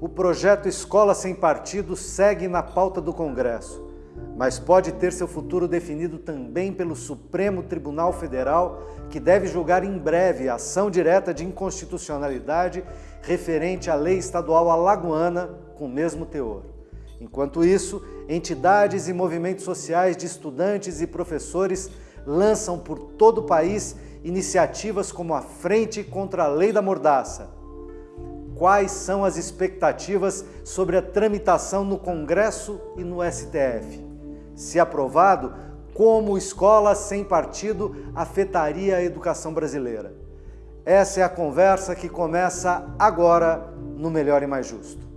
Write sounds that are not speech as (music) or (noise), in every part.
O projeto Escola Sem Partido segue na pauta do Congresso, mas pode ter seu futuro definido também pelo Supremo Tribunal Federal, que deve julgar em breve a ação direta de inconstitucionalidade referente à lei estadual alagoana com o mesmo teor. Enquanto isso, entidades e movimentos sociais de estudantes e professores lançam por todo o país iniciativas como a Frente contra a Lei da Mordaça. Quais são as expectativas sobre a tramitação no Congresso e no STF? Se aprovado, como escola sem partido afetaria a educação brasileira? Essa é a conversa que começa agora no Melhor e Mais Justo.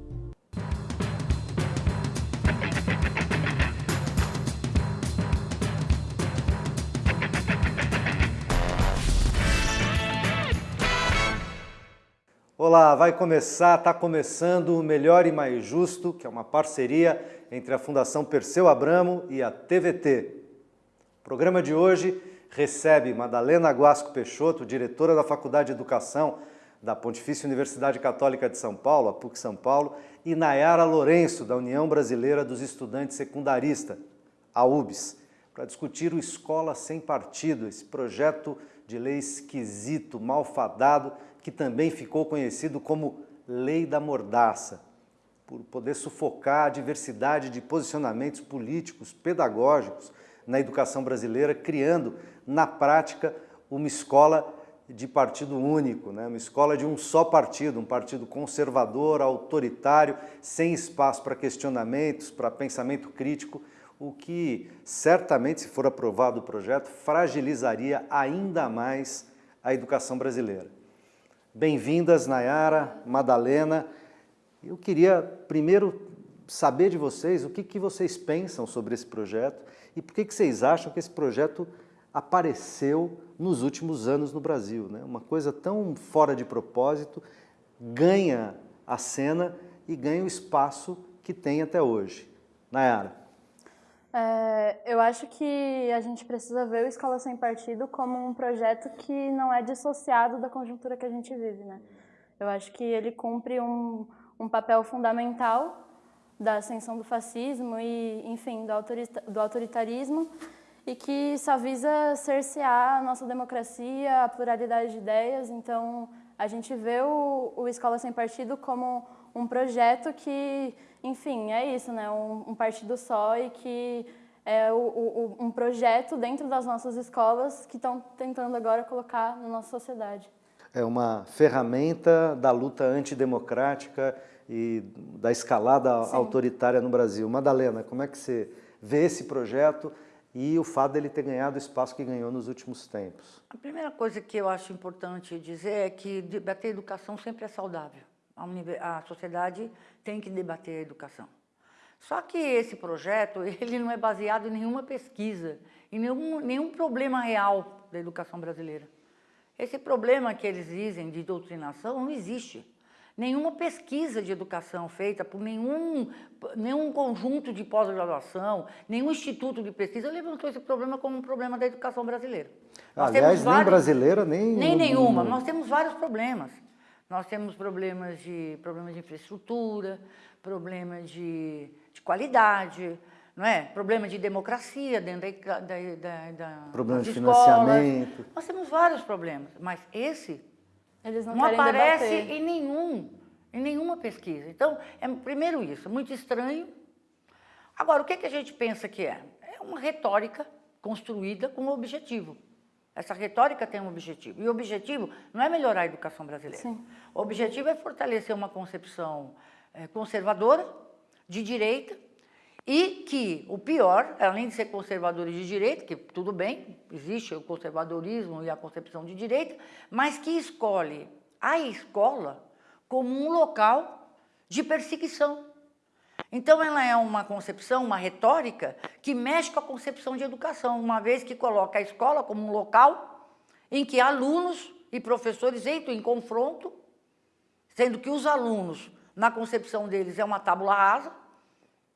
Olá, vai começar, está começando o Melhor e Mais Justo, que é uma parceria entre a Fundação Perseu Abramo e a TVT. O programa de hoje recebe Madalena Guasco Peixoto, diretora da Faculdade de Educação da Pontifícia Universidade Católica de São Paulo, a PUC São Paulo, e Nayara Lourenço, da União Brasileira dos Estudantes Secundaristas, a UBS, para discutir o Escola Sem Partido, esse projeto de lei esquisito, malfadado, que também ficou conhecido como Lei da Mordaça, por poder sufocar a diversidade de posicionamentos políticos, pedagógicos na educação brasileira, criando, na prática, uma escola de partido único, né? uma escola de um só partido, um partido conservador, autoritário, sem espaço para questionamentos, para pensamento crítico, o que certamente, se for aprovado o projeto, fragilizaria ainda mais a educação brasileira. Bem-vindas, Nayara, Madalena. Eu queria primeiro saber de vocês o que, que vocês pensam sobre esse projeto e por que, que vocês acham que esse projeto apareceu nos últimos anos no Brasil. Né? Uma coisa tão fora de propósito ganha a cena e ganha o espaço que tem até hoje. Nayara. É, eu acho que a gente precisa ver o Escola Sem Partido como um projeto que não é dissociado da conjuntura que a gente vive. Né? Eu acho que ele cumpre um, um papel fundamental da ascensão do fascismo e, enfim, do, autorita do autoritarismo e que só visa cercear a nossa democracia, a pluralidade de ideias. Então, a gente vê o, o Escola Sem Partido como um projeto que, enfim, é isso, né? Um, um partido só e que é o, o, um projeto dentro das nossas escolas que estão tentando agora colocar na nossa sociedade. É uma ferramenta da luta antidemocrática e da escalada Sim. autoritária no Brasil. Madalena, como é que você vê esse projeto e o fato dele ter ganhado o espaço que ganhou nos últimos tempos? A primeira coisa que eu acho importante dizer é que debater educação sempre é saudável a, a sociedade tem que debater a educação. Só que esse projeto (laughs) ele não é baseado em nenhuma pesquisa, em nenhum, nenhum problema real da educação brasileira. Esse problema que eles dizem de doutrinação não existe. Nenhuma pesquisa de educação feita por nenhum, nenhum conjunto de pós-graduação, nenhum instituto de pesquisa levantou esse problema como um problema da educação brasileira. Nós Aliás, nem brasileira, nem... Nem nenhuma. Nós temos vários problemas. Nós temos problemas de, problemas de infraestrutura, problemas de, de qualidade, não é? Problema de democracia dentro da, da, da, da Problema de financiamento. Nós temos vários problemas, mas esse Eles não, não aparece debater. em nenhum, em nenhuma pesquisa. Então, é primeiro isso, muito estranho. Agora, o que, que a gente pensa que é? É uma retórica construída com um objetivo. Essa retórica tem um objetivo. E o objetivo não é melhorar a educação brasileira. Sim. O objetivo é fortalecer uma concepção é, conservadora, de direita, e que, o pior, além de ser conservadora e de direita, que tudo bem, existe o conservadorismo e a concepção de direita, mas que escolhe a escola como um local de perseguição. Então, ela é uma concepção, uma retórica, que mexe com a concepção de educação, uma vez que coloca a escola como um local em que alunos e professores entram em confronto, sendo que os alunos, na concepção deles, é uma tábula rasa,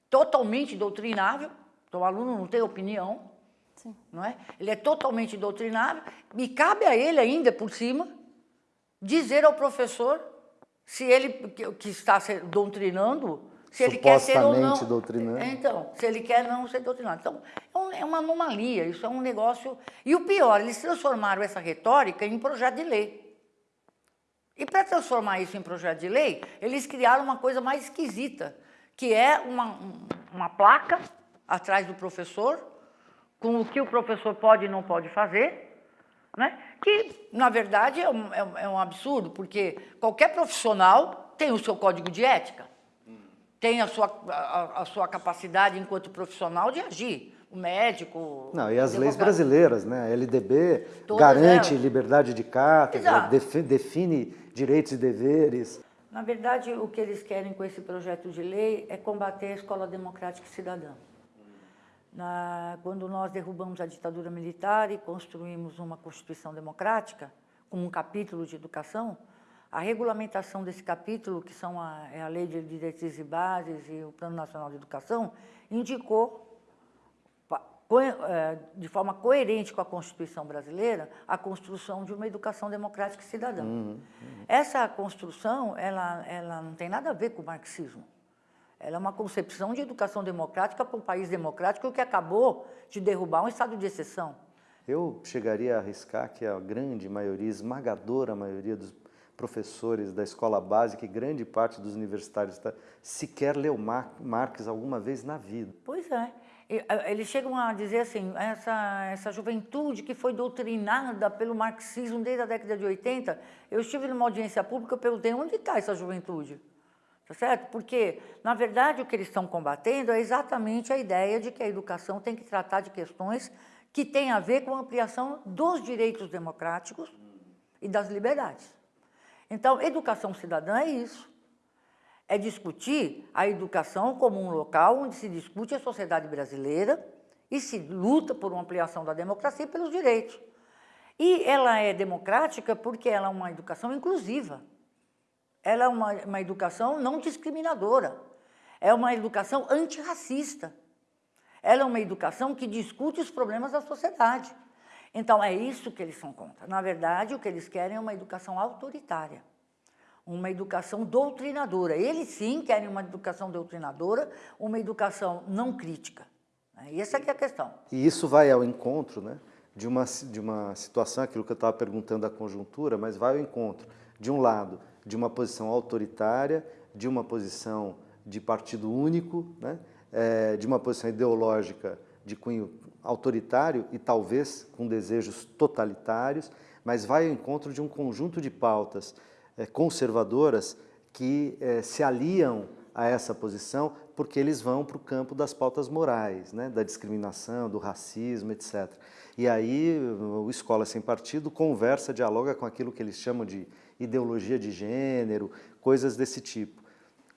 totalmente doutrinável, então o aluno não tem opinião, Sim. não é? ele é totalmente doutrinável, e cabe a ele ainda, por cima, dizer ao professor se ele que está doutrinando, se ele quer ser ou não. doutrinando. Então, se ele quer não ser doutrinado. Então, é, é uma anomalia, isso é um negócio... E o pior, eles transformaram essa retórica em projeto de lei. E para transformar isso em projeto de lei, eles criaram uma coisa mais esquisita, que é uma, uma placa atrás do professor, com o que o professor pode e não pode fazer, né? que, na verdade, é um, é um é absurdo, porque qualquer profissional tem o seu código de ética, tem a sua, a, a sua capacidade enquanto profissional de agir o médico. Não, e as leis brasileiras, né? A LDB Todas garante elas. liberdade de cátedra, define direitos e deveres. Na verdade, o que eles querem com esse projeto de lei é combater a escola democrática e cidadã. Na, quando nós derrubamos a ditadura militar e construímos uma Constituição democrática, com um capítulo de educação, a regulamentação desse capítulo, que são a, é a Lei de Diretrizes e Bases e o Plano Nacional de Educação, indicou, é, de forma coerente com a Constituição brasileira, a construção de uma educação democrática e cidadã. Uhum, uhum. Essa construção, ela, ela não tem nada a ver com o marxismo. Ela é uma concepção de educação democrática para um país democrático que acabou de derrubar um estado de exceção. Eu chegaria a arriscar que a grande maioria, esmagadora maioria dos professores da escola básica e grande parte dos universitários tá, sequer leu Marx alguma vez na vida. Pois é. Eles chegam a dizer assim, essa, essa juventude que foi doutrinada pelo marxismo desde a década de 80, eu estive numa audiência pública, eu perguntei, onde está essa juventude? Tá certo? Porque, na verdade, o que eles estão combatendo é exatamente a ideia de que a educação tem que tratar de questões que têm a ver com a ampliação dos direitos democráticos e das liberdades. Então, educação cidadã é isso. É discutir a educação como um local onde se discute a sociedade brasileira e se luta por uma ampliação da democracia e pelos direitos. E ela é democrática porque ela é uma educação inclusiva. Ela é uma, uma educação não discriminadora. É uma educação antirracista. Ela é uma educação que discute os problemas da sociedade. Então, é isso que eles são contra. Na verdade, o que eles querem é uma educação autoritária, uma educação doutrinadora. Eles sim querem uma educação doutrinadora, uma educação não crítica. Né? Essa é a questão. E isso vai ao encontro né, de, uma, de uma situação, aquilo que eu estava perguntando da conjuntura, mas vai ao encontro, de um lado, de uma posição autoritária, de uma posição de partido único, né, é, de uma posição ideológica de cunho autoritário e talvez com desejos totalitários, mas vai ao encontro de um conjunto de pautas é, conservadoras que é, se aliam a essa posição porque eles vão para o campo das pautas morais, né, da discriminação, do racismo, etc. E aí o Escola Sem Partido conversa, dialoga com aquilo que eles chamam de ideologia de gênero, coisas desse tipo.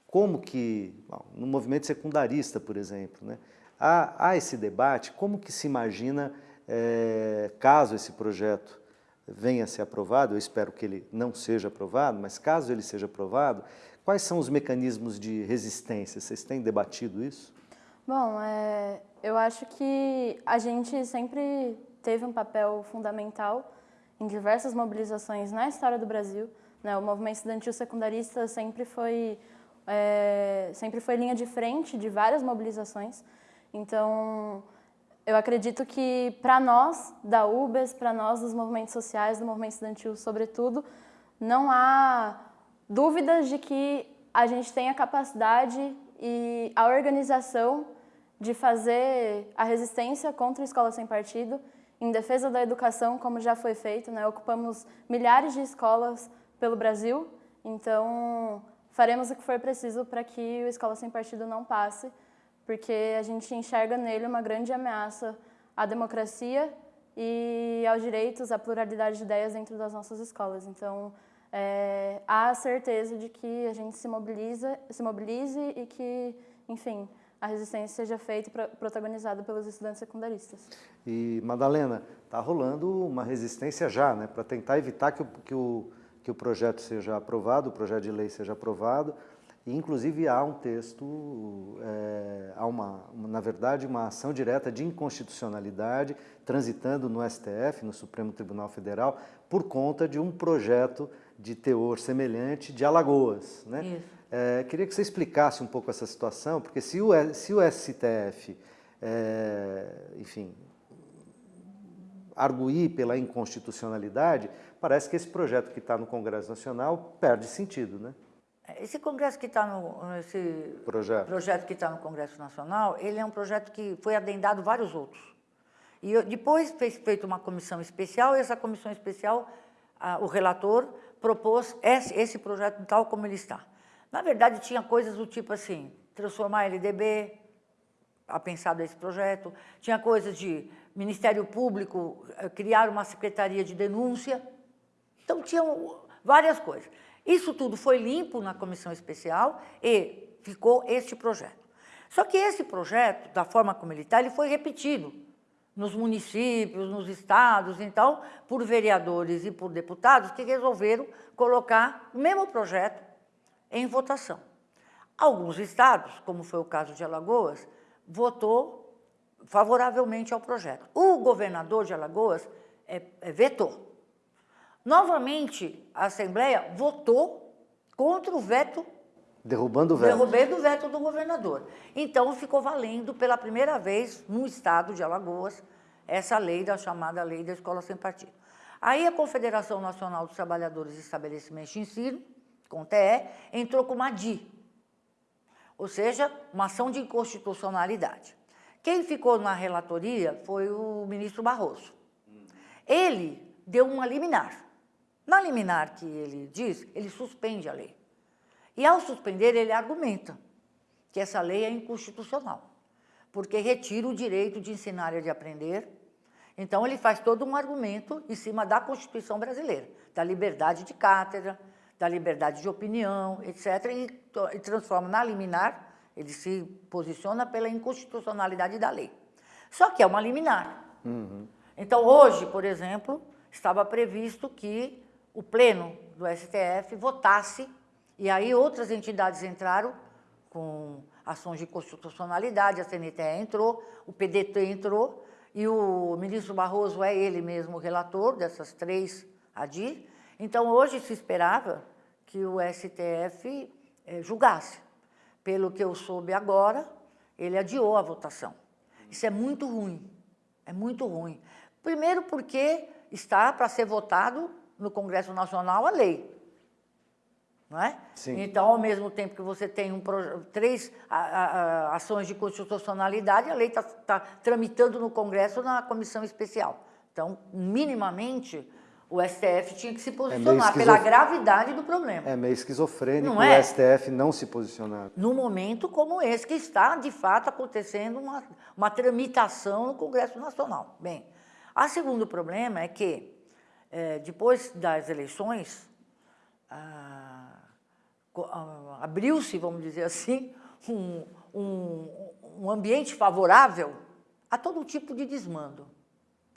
Como que, no movimento secundarista, por exemplo, né, Há, há esse debate, como que se imagina, é, caso esse projeto venha a ser aprovado, eu espero que ele não seja aprovado, mas caso ele seja aprovado, quais são os mecanismos de resistência? Vocês têm debatido isso? Bom, é, eu acho que a gente sempre teve um papel fundamental em diversas mobilizações na história do Brasil. Né? O movimento estudantil secundarista sempre foi, é, sempre foi linha de frente de várias mobilizações. Então, eu acredito que para nós da UBS, para nós dos movimentos sociais, do movimento estudantil sobretudo, não há dúvidas de que a gente tem a capacidade e a organização de fazer a resistência contra a escola sem partido, em defesa da educação, como já foi feito. Né? Ocupamos milhares de escolas pelo Brasil, então faremos o que for preciso para que o Escola Sem Partido não passe, porque a gente enxerga nele uma grande ameaça à democracia e aos direitos, à pluralidade de ideias dentro das nossas escolas. Então, é, há a certeza de que a gente se, mobiliza, se mobilize e que, enfim, a resistência seja feita e protagonizada pelos estudantes secundaristas. E, Madalena, está rolando uma resistência já, né, para tentar evitar que o, que, o, que o projeto seja aprovado, o projeto de lei seja aprovado, e, inclusive, há um texto, é, há uma, na verdade, uma ação direta de inconstitucionalidade transitando no STF, no Supremo Tribunal Federal, por conta de um projeto de teor semelhante de Alagoas. Né? É, queria que você explicasse um pouco essa situação, porque se o, se o STF, é, enfim, arguir pela inconstitucionalidade, parece que esse projeto que está no Congresso Nacional perde sentido, né? Esse congresso que está no esse projeto, projeto que está no Congresso Nacional, ele é um projeto que foi adendado vários outros. E eu, depois fez feito uma comissão especial, e essa comissão especial, a, o relator propôs esse, esse projeto tal como ele está. Na verdade, tinha coisas do tipo assim, transformar a LDB, a pensar desse projeto, tinha coisas de Ministério Público eh, criar uma secretaria de denúncia, então tinham várias coisas. Isso tudo foi limpo na comissão especial e ficou este projeto. Só que esse projeto, da forma como ele está, ele foi repetido nos municípios, nos estados, então, por vereadores e por deputados que resolveram colocar o mesmo projeto em votação. Alguns estados, como foi o caso de Alagoas, votou favoravelmente ao projeto. O governador de Alagoas é, é, vetou. Novamente, a Assembleia votou contra o veto Derrubando o veto. Derrubando o veto do governador. Então, ficou valendo pela primeira vez no estado de Alagoas essa lei da chamada Lei da Escola Sem Partido. Aí a Confederação Nacional dos Trabalhadores e Estabelecimentos de Ensino, com TE, entrou com uma DI, ou seja, uma ação de inconstitucionalidade. Quem ficou na relatoria foi o ministro Barroso. Ele deu uma liminar. Na liminar que ele diz, ele suspende a lei. E ao suspender, ele argumenta que essa lei é inconstitucional, porque retira o direito de ensinar e de aprender. Então, ele faz todo um argumento em cima da Constituição brasileira, da liberdade de cátedra, da liberdade de opinião, etc., e, transforma na liminar, ele se posiciona pela inconstitucionalidade da lei. Só que é uma liminar. Uhum. Então, hoje, por exemplo, estava previsto que o Pleno do STF votasse e aí outras entidades entraram com ações de constitucionalidade, a CNTE entrou, o PDT entrou, e o ministro Barroso é ele mesmo o relator dessas três ADIR. Então, hoje se esperava que o STF eh, julgasse. Pelo que eu soube agora, ele adiou a votação. Isso é muito ruim, é muito ruim. Primeiro porque está para ser votado no Congresso Nacional a lei. Não é? Sim. Então, ao mesmo tempo que você tem um, três a, a, a, ações de constitucionalidade, a lei está tá tramitando no Congresso na comissão especial. Então, minimamente, o STF tinha que se é posicionar é pela gravidade do problema. É meio esquizofrênico não é? o STF não se posicionar. No momento como esse, que está, de fato, acontecendo uma, uma tramitação no Congresso Nacional. Bem, o segundo problema é que, é, depois das eleições, abriu-se, vamos dizer assim, um, um, um ambiente favorável a todo tipo de desmando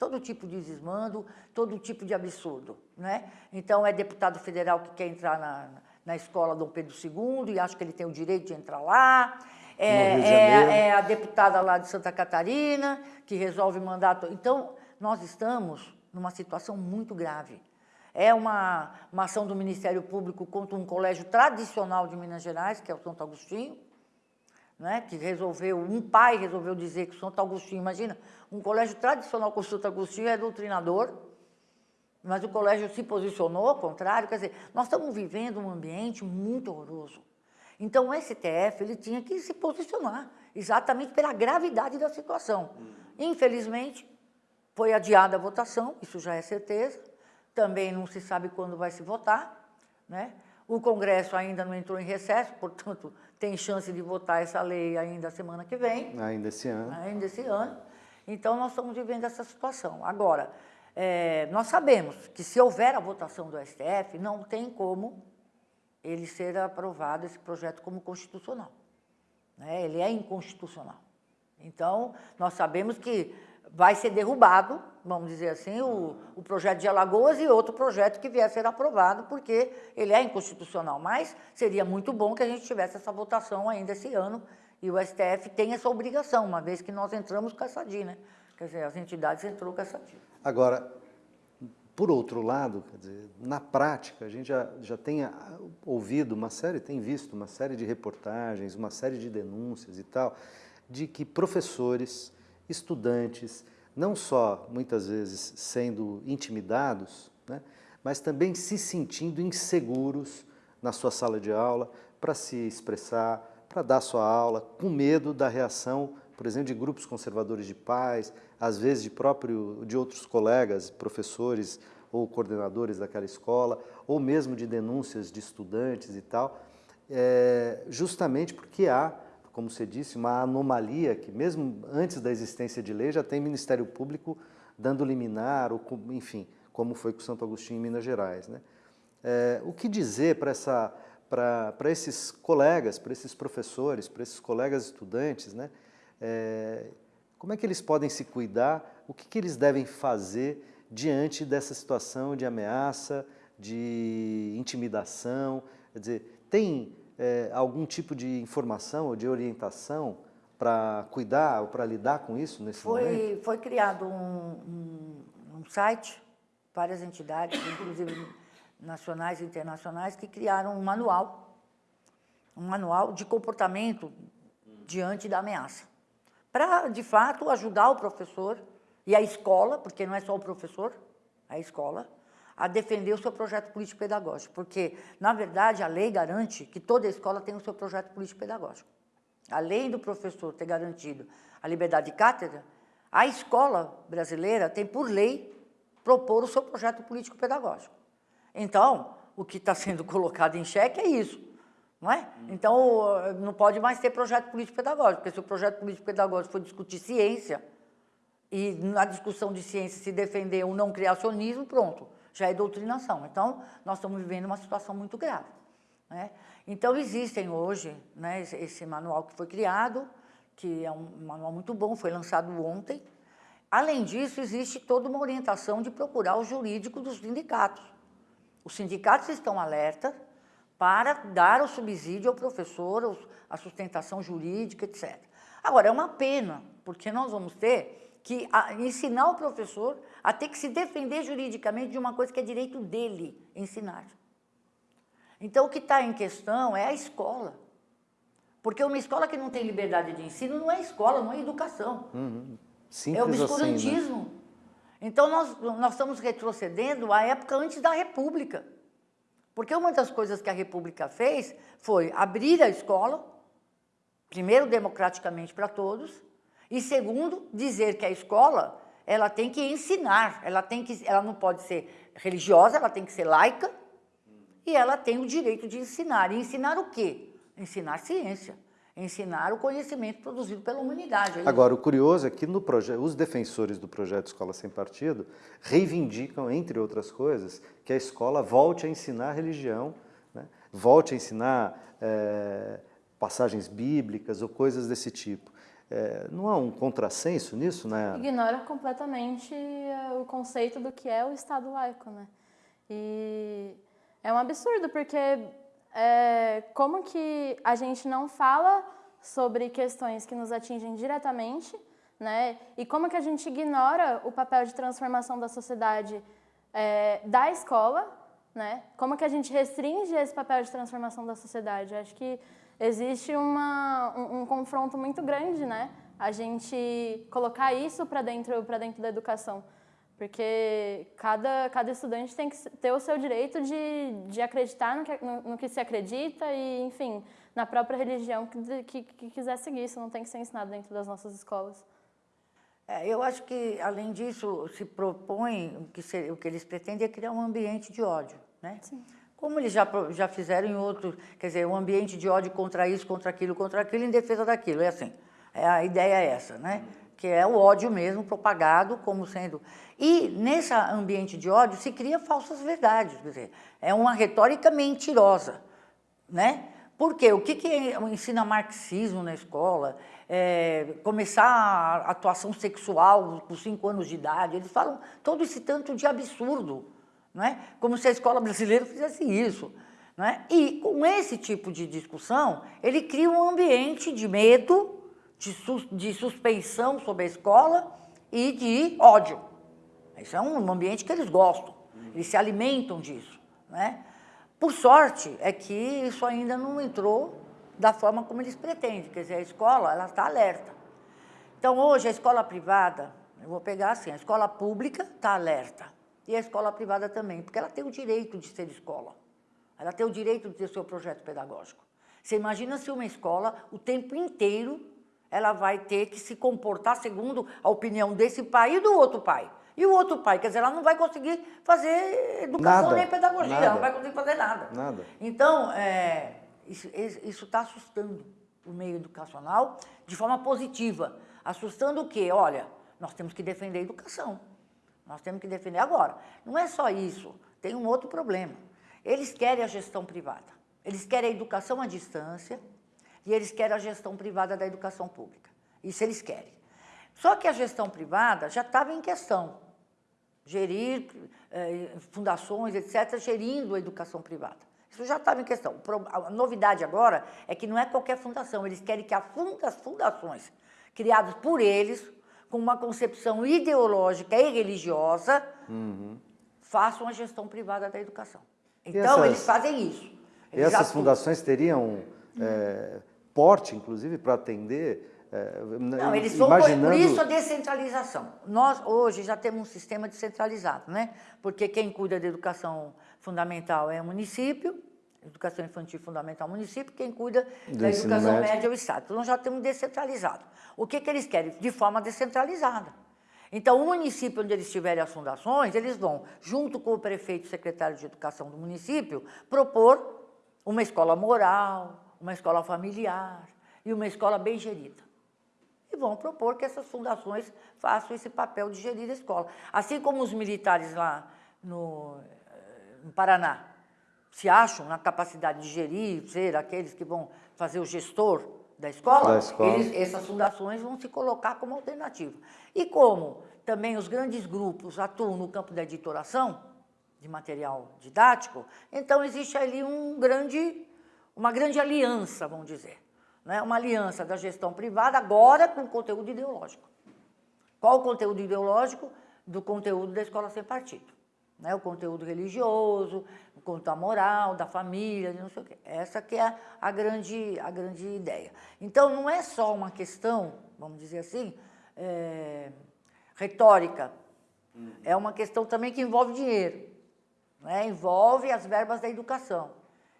todo tipo de desmando, todo tipo de absurdo. Né? Então, é deputado federal que quer entrar na, na escola Dom Pedro II e acha que ele tem o direito de entrar lá. É, é, é, a deputada lá de Santa Catarina que resolve mandato. Então, nós estamos numa situação muito grave. É uma, uma ação do Ministério Público contra um colégio tradicional de Minas Gerais, que é o Santo Agostinho, né, que resolveu, um pai resolveu dizer que o Santo Agostinho, imagina, um colégio tradicional com o Santo Agostinho é doutrinador, mas o colégio se posicionou ao contrário, quer dizer, nós estamos vivendo um ambiente muito horroroso. Então o STF ele tinha que se posicionar, exatamente pela gravidade da situação. Infelizmente, foi adiada a votação, isso já é certeza, também não se sabe quando vai se votar, né? O Congresso ainda não entrou em recesso, portanto, tem chance de votar essa lei ainda semana que vem. Ainda esse ano. Ainda esse ano. Então, nós estamos vivendo essa situação. Agora, é, nós sabemos que se houver a votação do STF, não tem como ele ser aprovado, esse projeto, como constitucional. Né? Ele é inconstitucional. Então, nós sabemos que vai ser derrubado, vamos dizer assim, o, o, projeto de Alagoas e outro projeto que vier a ser aprovado, porque ele é inconstitucional. Mas seria muito bom que a gente tivesse essa votação ainda esse ano e o STF tem essa obrigação, uma vez que nós entramos com essa DI, né? Quer dizer, as entidades entrou com essa DI. Agora, por outro lado, dizer, na prática, a gente já, já tem ouvido uma série, tem visto uma série de reportagens, uma série de denúncias e tal, de que professores, estudantes, não só muitas vezes sendo intimidados, né, mas também se sentindo inseguros na sua sala de aula para se expressar, para dar sua aula, com medo da reação, por exemplo, de grupos conservadores de pais, às vezes de próprio de outros colegas, professores ou coordenadores daquela escola, ou mesmo de denúncias de estudantes e tal, é, justamente porque há como você disse, uma anomalia que mesmo antes da existência de lei já tem Ministério Público dando liminar, ou, enfim, como foi com Santo Agostinho em Minas Gerais. Né? É, o que dizer para essa para esses colegas, para esses professores, para esses colegas estudantes, né? É, como é que eles podem se cuidar, o que, que eles devem fazer diante dessa situação de ameaça, de intimidação, quer dizer, tem é, algum tipo de informação ou de orientação para cuidar ou para lidar com isso nesse foi, momento? Foi criado um, um, um site, várias entidades, inclusive nacionais e internacionais, que criaram um manual, um manual de comportamento diante da ameaça. Para, de fato, ajudar o professor e a escola, porque não é só o professor, a escola, a defender o seu projeto político-pedagógico, porque, na verdade, a lei garante que toda escola tem o seu projeto político-pedagógico. Além do professor ter garantido a liberdade de cátedra, a escola brasileira tem, por lei, propor o seu projeto político-pedagógico. Então, o que está sendo (laughs) colocado em xeque é isso, não é? Então, não pode mais ter projeto político-pedagógico, porque se o projeto político-pedagógico for discutir ciência, e na discussão de ciência se defender o não criacionismo, pronto, já é doutrinação. Então, nós estamos vivendo uma situação muito grave. Né? Então, existem hoje né, esse manual que foi criado, que é um manual muito bom, foi lançado ontem. Além disso, existe toda uma orientação de procurar o jurídico dos sindicatos. Os sindicatos estão alerta para dar o subsídio ao professor, a sustentação jurídica, etc. Agora, é uma pena, porque nós vamos ter que a, ensinar o professor a ter que se defender juridicamente de uma coisa que é direito dele ensinar. Então, o que está em questão é a escola. Porque uma escola que não tem liberdade de ensino não é escola, não é educação. Uhum. é obscurantismo. Assim, né? Então, nós, nós estamos retrocedendo à época antes da República. Porque uma das coisas que a República fez foi abrir a escola, primeiro democraticamente para todos, e segundo, dizer que a escola ela tem que ensinar, ela, tem que, ela não pode ser religiosa, ela tem que ser laica, e ela tem o direito de ensinar. E ensinar o quê? Ensinar ciência, ensinar o conhecimento produzido pela humanidade. Agora, o curioso é que no os defensores do projeto Escola Sem Partido reivindicam, entre outras coisas, que a escola volte a ensinar religião, né? volte a ensinar é, passagens bíblicas ou coisas desse tipo. É, não há um contrassenso nisso, né? Ignora completamente é, o conceito do que é o Estado laico, né? E é um absurdo, porque é, como que a gente não fala sobre questões que nos atingem diretamente, né? E como que a gente ignora o papel de transformação da sociedade é, da escola, né? Como que a gente restringe esse papel de transformação da sociedade? Acho que existe uma, um, um, confronto muito grande, né? A gente colocar isso para dentro, dentro da educação. Porque cada, cada estudante tem que ter o seu direito de, de acreditar no que, no, no que se acredita e, enfim, na própria religião que, que, que, quiser seguir. Isso não tem que ser ensinado dentro das nossas escolas. É, eu acho que, além disso, se propõe, o que, se, o que eles pretendem é criar um ambiente de ódio, né? Sim como eles já, já fizeram em outros, quer dizer, um ambiente de ódio contra isso, contra aquilo, contra aquilo, em defesa daquilo. É assim, é, a ideia é essa, né? que é o ódio mesmo propagado como sendo... E nesse ambiente de ódio se cria falsas verdades, quer dizer, é uma retórica mentirosa, né? Por quê? O que, que ensina marxismo na escola? É, começar a atuação sexual com cinco anos de idade, eles falam todo esse tanto de absurdo, não é? como se a escola brasileira fizesse isso. Não é? E com esse tipo de discussão, ele cria um ambiente de medo, de, sus, de suspeição sobre a escola e de ódio. Isso é um ambiente que eles gostam. Eles se alimentam disso. Né? Por sorte, é que isso ainda não entrou da forma como eles pretendem, quer dizer, a escola ela está alerta. Então, hoje, a escola privada, eu vou pegar assim, a escola pública está alerta, e a escola privada também, porque ela tem o direito de ser escola, ela tem o direito de ter seu projeto pedagógico. Você imagina se uma escola, o tempo inteiro, ela vai ter que se comportar segundo a opinião desse pai e do outro pai. E o outro pai, quer dizer, ela não vai conseguir fazer educação nada, nem pedagogia, nada, ela não vai conseguir fazer nada. Nada. Então, é, isso está assustando o meio educacional de forma positiva. Assustando o quê? Olha, nós temos que defender a educação. Nós temos que defender agora. Não é só isso, tem um outro problema. Eles querem a gestão privada. Eles querem a educação à distância e eles querem a gestão privada da educação pública. Isso eles querem. Só que a gestão privada já estava em questão. Gerir eh, fundações, etc., gerindo a educação privada. Isso já estava em questão. A novidade agora é que não é qualquer fundação, eles querem que as fundações criadas por eles, com uma concepção ideológica e religiosa, uhum. façam a gestão privada da educação. Então, essas, eles fazem isso. Eles essas fundações teriam é, porte, inclusive, para atender é, não, eles vão imaginando... por isso a descentralização. Nós hoje já temos um sistema descentralizado, né? Porque quem cuida da educação fundamental é o município, educação infantil fundamental município, quem cuida Do da educação médio. média é o Estado. Então nós já temos descentralizado. O que, que eles querem? De forma descentralizada. Então, o município onde eles tiverem as fundações, eles vão, junto com o prefeito e secretário de educação do município, propor uma escola moral, uma escola familiar e uma escola bem gerida e vão propor que essas fundações façam esse papel de gerir a escola. Assim como os militares lá no, no Paraná se acham na capacidade de gerir, ser aqueles que vão fazer o gestor da escola, da escola. Eles, essas fundações vão se colocar como alternativa. E como também os grandes grupos atuam no campo da editoração, de material didático, então existe ali um grande, uma grande aliança, vamos dizer né, uma aliança da gestão privada agora com conteúdo ideológico. Qual o conteúdo ideológico? Do conteúdo da escola sem partido. Né, o conteúdo religioso, o conteúdo da moral, da família, não sei o quê. Essa que é a grande, a grande ideia. Então, não é só uma questão, vamos dizer assim, é, retórica. É uma questão também que envolve dinheiro. Né? Envolve as verbas da educação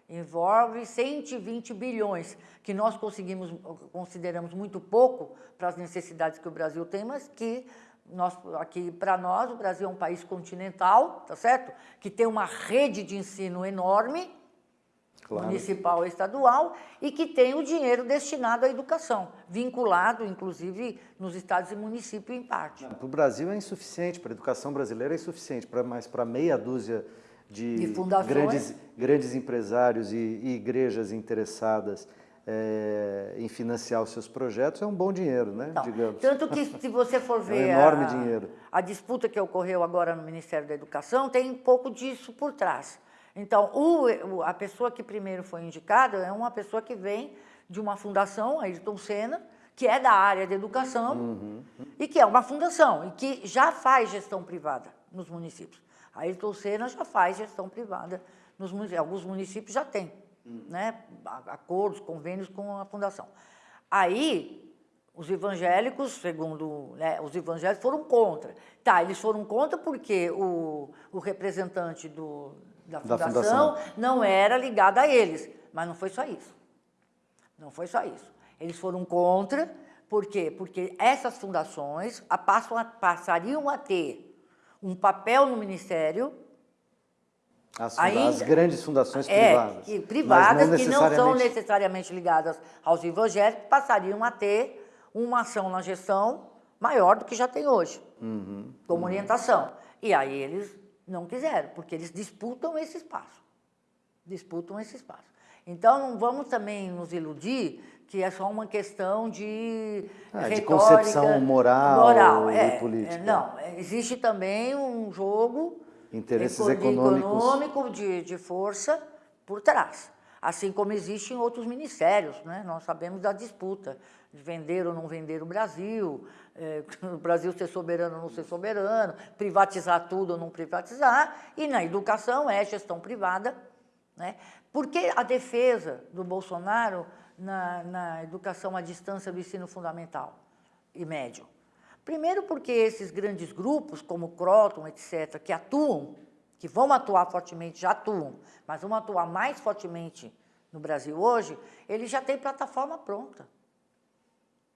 envolve 120 bilhões, que nós conseguimos, consideramos muito pouco para as necessidades que o Brasil tem, mas que nós, aqui para nós, o Brasil é um país continental, tá certo? Que tem uma rede de ensino enorme, claro. municipal e estadual, e que tem o dinheiro destinado à educação, vinculado, inclusive, nos estados e municípios em parte. Para o Brasil é insuficiente, para a educação brasileira é insuficiente, para, mas para meia dúzia de, de grandes, grandes empresários e, e igrejas interessadas é, em financiar os seus projetos é um bom dinheiro, né? Não, digamos. Tanto que se você for ver (laughs) é um enorme a, dinheiro. a disputa que ocorreu agora no Ministério da Educação, tem um pouco disso por trás. Então, o, a pessoa que primeiro foi indicada é uma pessoa que vem de uma fundação, a Ayrton Senna, que é da área de educação uhum. e que é uma fundação e que já faz gestão privada nos municípios. A Ayrton Senna já faz gestão privada, nos municípios, alguns municípios já têm hum. né, acordos, convênios com a fundação. Aí, os evangélicos, segundo né, os evangélicos, foram contra. Tá, eles foram contra porque o, o representante do, da, fundação da fundação não era ligado a eles, mas não foi só isso. Não foi só isso. Eles foram contra, por quê? Porque essas fundações passam a, passariam a ter um papel no Ministério. As, ainda, as grandes fundações é, privadas. Que, privadas não que não são necessariamente ligadas aos evangélicos, passariam a ter uma ação na gestão maior do que já tem hoje, uhum, como uhum. orientação. E aí eles não quiseram, porque eles disputam esse espaço. Disputam esse espaço. Então, não vamos também nos iludir que é só uma questão de ah, retórica, de concepção moral, moral é, e política. É, não, existe também um jogo interesses econômicos econômico de, de força por trás. Assim como existe em outros ministérios, né? nós sabemos da disputa de vender ou não vender o Brasil, é, (laughs) o Brasil ser soberano ou não ser soberano, privatizar tudo ou não privatizar, e na educação é gestão privada. Né? Por que a defesa do Bolsonaro na, na educação à distância do ensino fundamental e médio? Primeiro porque esses grandes grupos, como Croton, etc., que atuam, que vão atuar fortemente, já atuam, mas vão atuar mais fortemente no Brasil hoje, eles já têm plataforma pronta.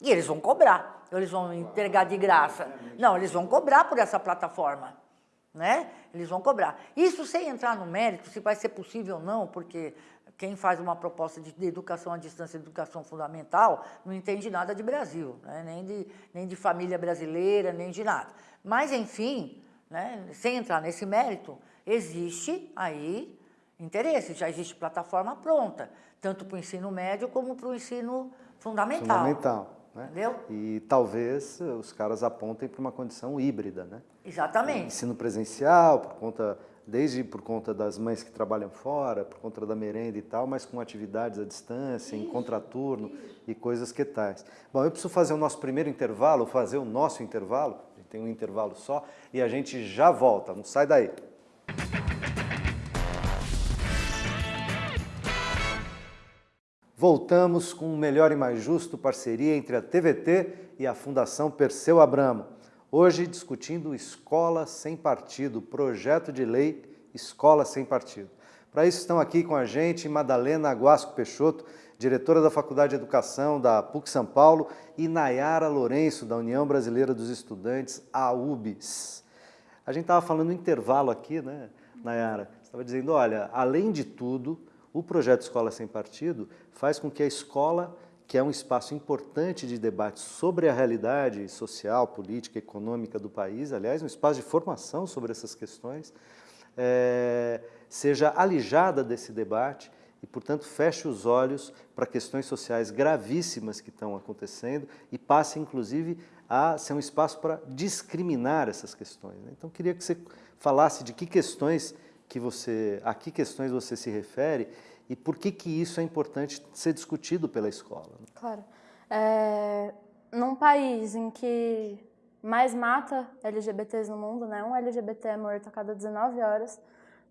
E eles vão cobrar, eles vão entregar de graça. Não, eles vão cobrar por essa plataforma. Né? Eles vão cobrar. Isso sem entrar no mérito, se vai ser possível ou não, porque quem faz uma proposta de, de educação à distância, educação fundamental, não entende nada de Brasil, né? nem, de, nem de família brasileira, nem de nada. Mas, enfim, né? sem entrar nesse mérito, existe aí interesse, já existe plataforma pronta, tanto para o ensino médio como para o ensino fundamental. Fundamental. Né? Entendeu? E talvez os caras apontem para uma condição híbrida, né? Exatamente. Ensino presencial, por conta, desde por conta das mães que trabalham fora, por conta da merenda e tal, mas com atividades à distância, em contraturno e coisas que tais. Bom, eu preciso fazer o nosso primeiro intervalo, fazer o nosso intervalo, a gente tem um intervalo só, e a gente já volta, não sai daí. Voltamos com o Melhor e Mais Justo, parceria entre a TVT e a Fundação Perseu Abramo. Hoje discutindo Escola Sem Partido, projeto de lei Escola Sem Partido. Para isso estão aqui com a gente Madalena Aguasco Peixoto, diretora da Faculdade de Educação da PUC São Paulo, e Nayara Lourenço, da União Brasileira dos Estudantes, a UBS. A gente estava falando intervalo aqui, né, Nayara? Estava dizendo, olha, além de tudo, o projeto Escola Sem Partido faz com que a escola, que é um espaço importante de debate sobre a realidade social, política, econômica do país, aliás, um espaço de formação sobre essas questões, é, seja alijada desse debate e, portanto, feche os olhos para questões sociais gravíssimas que estão acontecendo e passe, inclusive, a ser um espaço para discriminar essas questões. Né? Então, queria que você falasse de que questões que você, a que questões você se refere e por que, que isso é importante ser discutido pela escola. Claro. É, num país em que mais mata LGBTs no mundo, né? um LGBT é morto a cada 19 horas,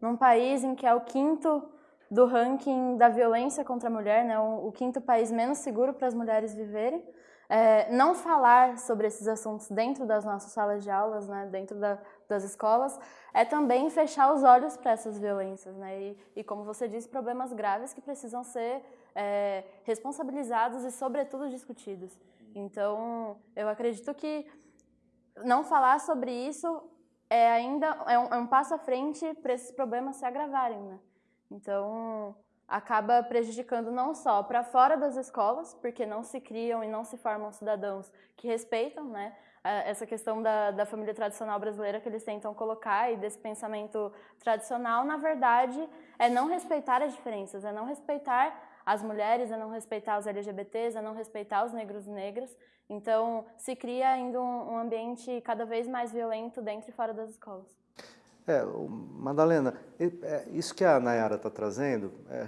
num país em que é o quinto do ranking da violência contra a mulher, né? o, o quinto país menos seguro para as mulheres viverem, é, não falar sobre esses assuntos dentro das nossas salas de aulas, né, dentro da, das escolas, é também fechar os olhos para essas violências. Né, e, e, como você disse, problemas graves que precisam ser é, responsabilizados e, sobretudo, discutidos. Então, eu acredito que não falar sobre isso é ainda é um, é um passo à frente para esses problemas se agravarem. Né? Então, acaba prejudicando não só para fora das escolas, porque não se criam e não se formam cidadãos que respeitam né, essa questão da, da família tradicional brasileira que eles tentam colocar e desse pensamento tradicional, na verdade, é não respeitar as diferenças, é não respeitar as mulheres, é não respeitar os LGBTs, é não respeitar os negros e negras. Então, se cria ainda um, um ambiente cada vez mais violento dentro e fora das escolas. É, Madalena, é, isso que a Nayara está trazendo é,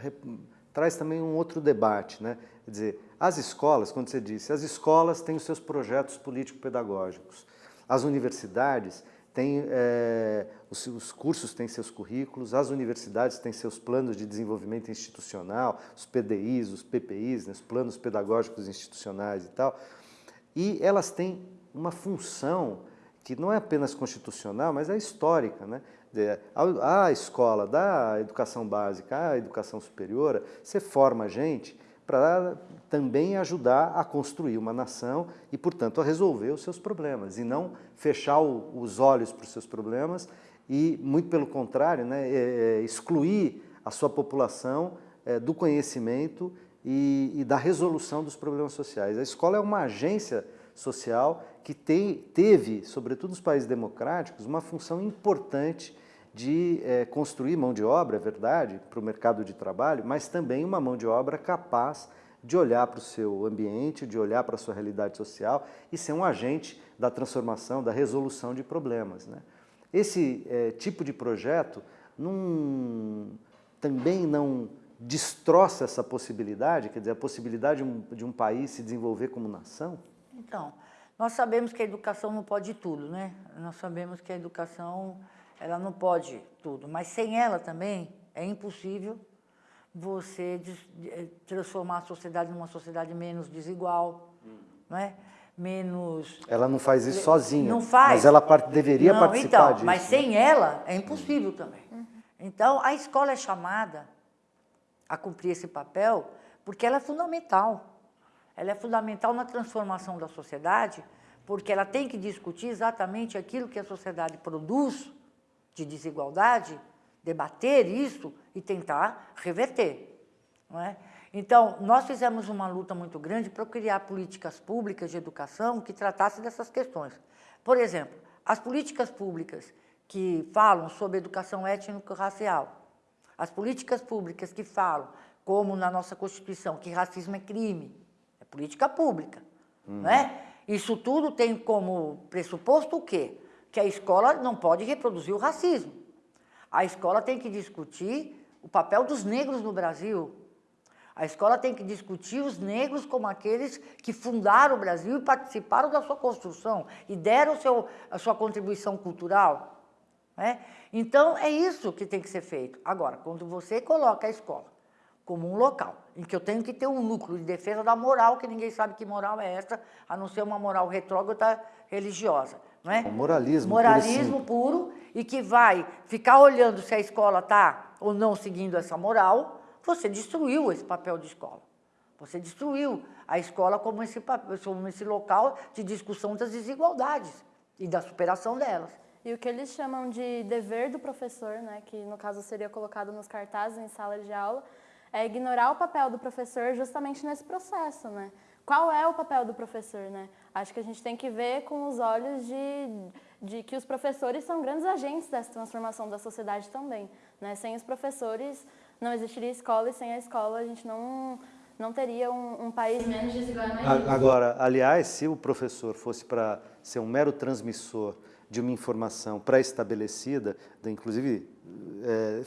traz também um outro debate, né? Quer dizer, as escolas, quando você disse, as escolas têm os seus projetos político-pedagógicos, as universidades têm, é, os, os, cursos têm seus currículos, as universidades têm seus planos de desenvolvimento institucional, os PDIs, os PPIs, né, os planos pedagógicos institucionais e tal, e elas têm uma função que não é apenas constitucional, mas é histórica. Né? A escola da educação básica, a educação superior, você forma gente para também ajudar a construir uma nação e, portanto, a resolver os seus problemas, e não fechar os olhos para os seus problemas e, muito pelo contrário, né, é, é, excluir a sua população é, do conhecimento e, e da resolução dos problemas sociais. A escola é uma agência social que tem, teve, sobretudo nos países democráticos, uma função importante de é, construir mão de obra, é verdade, para o mercado de trabalho, mas também uma mão de obra capaz de olhar para o seu ambiente, de olhar para a sua realidade social e ser um agente da transformação, da resolução de problemas. Né? Esse é, tipo de projeto não, também não destroça essa possibilidade, quer dizer, a possibilidade de um, de um país se desenvolver como nação? Então, nós sabemos que a educação não pode tudo, né? Nós sabemos que a educação, ela não pode tudo, mas sem ela também é impossível você eh, transformar a sociedade numa sociedade menos desigual, não é? menos... Ela não faz isso sozinha, não faz. mas ela deveria não, participar então, disso. Mas sem ela é impossível também. Uhum. Então, a escola é chamada a cumprir esse papel porque ela é fundamental. Ela é fundamental na transformação da sociedade porque ela tem que discutir exatamente aquilo que a sociedade produz de desigualdade, debater isso e tentar reverter. Não é? Então, nós fizemos uma luta muito grande para criar políticas públicas de educação que tratassem dessas questões. Por exemplo, as políticas públicas que falam sobre educação étnico-racial, as políticas públicas que falam, como na nossa Constituição, que racismo é crime, é política pública, uhum. não é? Isso tudo tem como pressuposto o quê? Que a escola não pode reproduzir o racismo. A escola tem que discutir o papel dos negros no Brasil, a escola tem que discutir os negros como aqueles que fundaram o Brasil e participaram da sua construção e deram seu, a sua contribuição cultural. Né? Então, é isso que tem que ser feito. Agora, quando você coloca a escola como um local em que eu tenho que ter um núcleo de defesa da moral, que ninguém sabe que moral é essa, a não ser uma moral retrógrada religiosa. Não é? O moralismo. Moralismo puro, puro e que vai ficar olhando se a escola está ou não seguindo essa moral, você destruiu esse papel de escola. Você destruiu a escola como esse, como esse local de discussão das desigualdades e da superação delas. E o que eles chamam de dever do professor, né, que no caso seria colocado nos cartazes em sala de aula, é ignorar o papel do professor justamente nesse processo, né? Qual é o papel do professor, né? Acho que a gente tem que ver com os olhos de, de que os professores são grandes agentes dessa transformação da sociedade também, né? Sem os professores, não existiria escola e sem a escola a gente não, não teria um, um país menos desigual. Agora, aliás, se o professor fosse para ser um mero transmissor de uma informação pré-estabelecida, inclusive é,